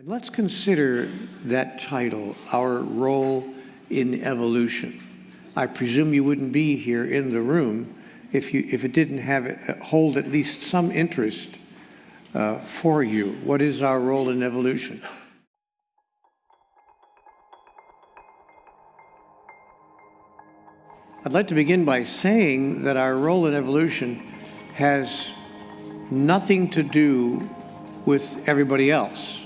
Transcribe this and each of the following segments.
And let's consider that title, Our Role in Evolution. I presume you wouldn't be here in the room if, you, if it didn't have hold at least some interest uh, for you. What is our role in evolution? I'd like to begin by saying that our role in evolution has nothing to do with everybody else.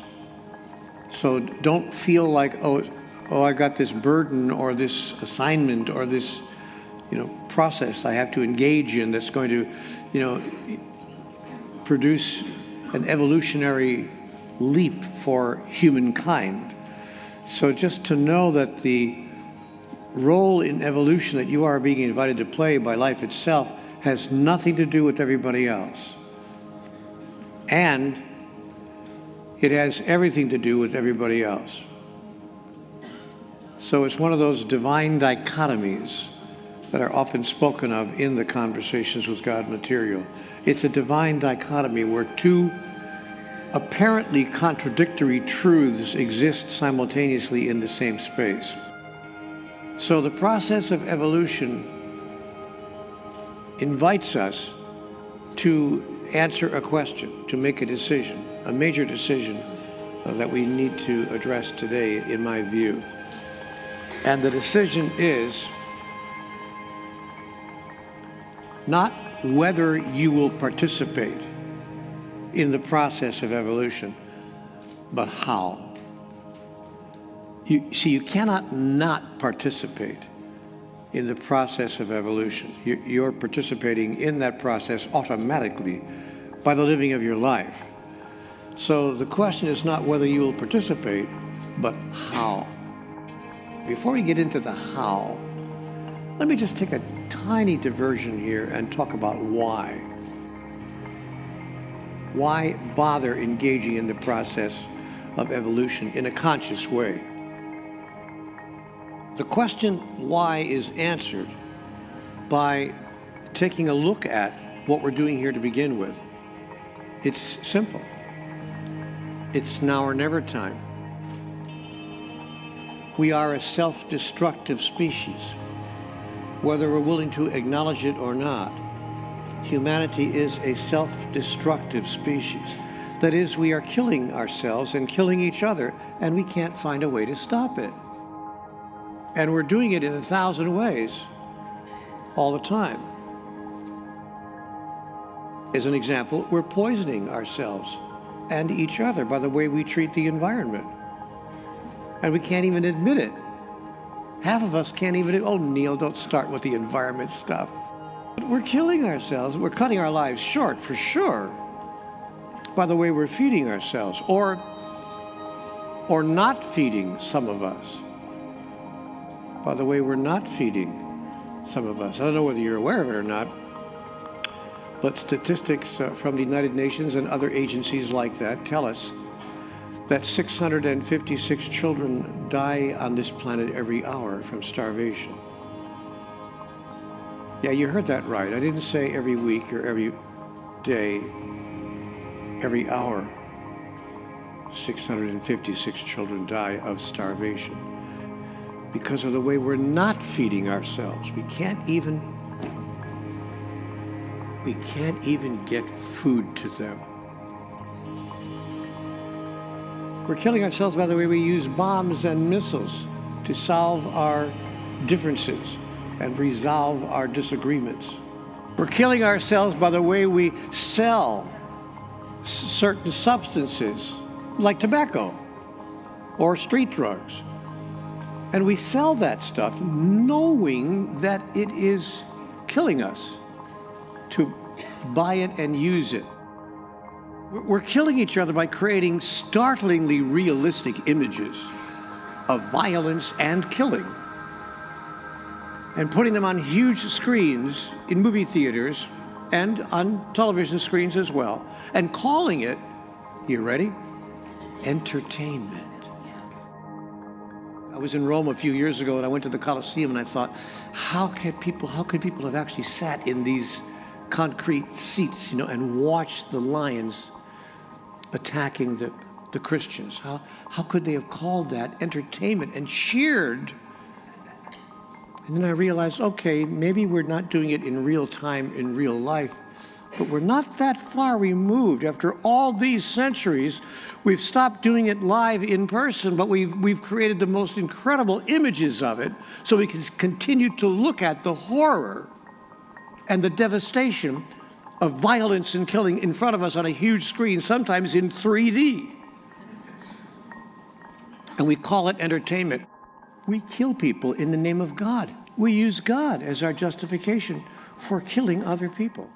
So don't feel like, oh, oh, I got this burden or this assignment or this, you know, process I have to engage in that's going to, you know, produce an evolutionary leap for humankind. So just to know that the role in evolution that you are being invited to play by life itself has nothing to do with everybody else. And it has everything to do with everybody else. So it's one of those divine dichotomies that are often spoken of in the Conversations with God material. It's a divine dichotomy where two apparently contradictory truths exist simultaneously in the same space. So the process of evolution invites us to answer a question, to make a decision, a major decision uh, that we need to address today, in my view. And the decision is not whether you will participate in the process of evolution, but how. You see, you cannot not participate in the process of evolution. You're participating in that process automatically by the living of your life. So the question is not whether you will participate, but how. Before we get into the how, let me just take a tiny diversion here and talk about why. Why bother engaging in the process of evolution in a conscious way? The question why is answered by taking a look at what we're doing here to begin with. It's simple. It's now or never time. We are a self-destructive species. Whether we're willing to acknowledge it or not, humanity is a self-destructive species. That is, we are killing ourselves and killing each other, and we can't find a way to stop it. And we're doing it in a thousand ways all the time. As an example, we're poisoning ourselves and each other by the way we treat the environment. And we can't even admit it. Half of us can't even, oh, Neil, don't start with the environment stuff. We're killing ourselves. We're cutting our lives short, for sure, by the way we're feeding ourselves, or, or not feeding some of us, by the way we're not feeding some of us. I don't know whether you're aware of it or not, but statistics uh, from the United Nations and other agencies like that tell us that 656 children die on this planet every hour from starvation. Yeah, you heard that right. I didn't say every week or every day, every hour. 656 children die of starvation because of the way we're not feeding ourselves. We can't even we can't even get food to them. We're killing ourselves by the way we use bombs and missiles to solve our differences and resolve our disagreements. We're killing ourselves by the way we sell certain substances like tobacco or street drugs. And we sell that stuff knowing that it is killing us to buy it and use it. We're killing each other by creating startlingly realistic images of violence and killing and putting them on huge screens in movie theaters and on television screens as well and calling it, you ready? Entertainment. I was in Rome a few years ago and I went to the Colosseum and I thought, how could people, how could people have actually sat in these concrete seats, you know, and watch the lions attacking the the Christians. How, how could they have called that entertainment and cheered? And then I realized, okay, maybe we're not doing it in real time, in real life, but we're not that far removed. After all these centuries, we've stopped doing it live in person, but we've, we've created the most incredible images of it so we can continue to look at the horror and the devastation of violence and killing in front of us on a huge screen, sometimes in 3D. And we call it entertainment. We kill people in the name of God. We use God as our justification for killing other people.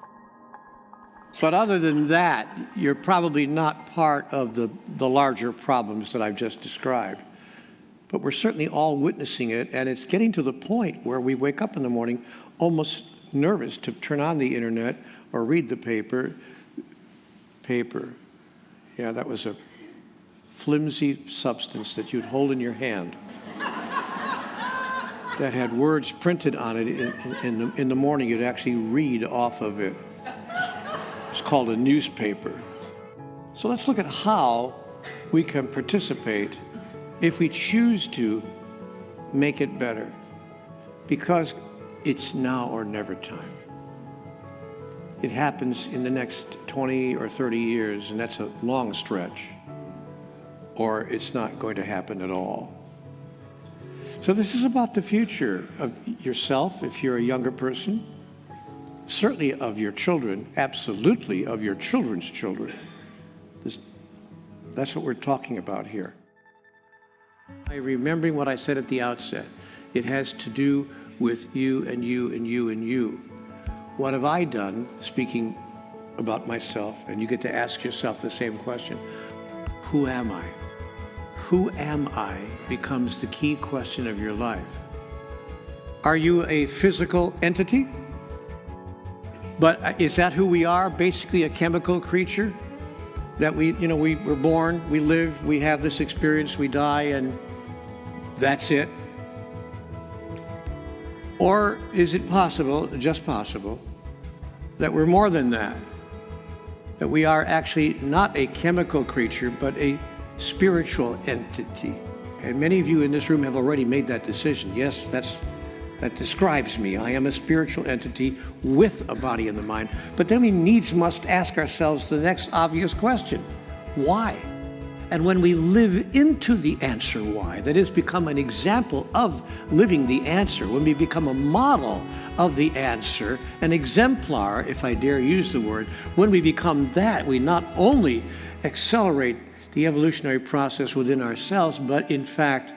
But other than that, you're probably not part of the, the larger problems that I've just described. But we're certainly all witnessing it, and it's getting to the point where we wake up in the morning almost nervous to turn on the internet or read the paper. Paper. Yeah, that was a flimsy substance that you'd hold in your hand that had words printed on it in, in, the, in the morning. You'd actually read off of it. It's called a newspaper. So let's look at how we can participate if we choose to make it better. Because it's now or never time. It happens in the next 20 or 30 years, and that's a long stretch, or it's not going to happen at all. So, this is about the future of yourself if you're a younger person, certainly of your children, absolutely of your children's children. This, that's what we're talking about here. By remembering what I said at the outset, it has to do with you and you and you and you. What have I done, speaking about myself? And you get to ask yourself the same question Who am I? Who am I becomes the key question of your life. Are you a physical entity? But uh, is that who we are? Basically, a chemical creature? That we, you know, we were born, we live, we have this experience, we die, and that's it? Or is it possible, just possible, that we're more than that? That we are actually not a chemical creature, but a spiritual entity. And many of you in this room have already made that decision. Yes, that's that describes me. I am a spiritual entity with a body and the mind. But then we needs must ask ourselves the next obvious question. Why? And when we live into the answer why, that is, become an example of living the answer, when we become a model of the answer, an exemplar, if I dare use the word, when we become that, we not only accelerate the evolutionary process within ourselves, but in fact,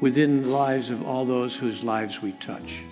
within the lives of all those whose lives we touch.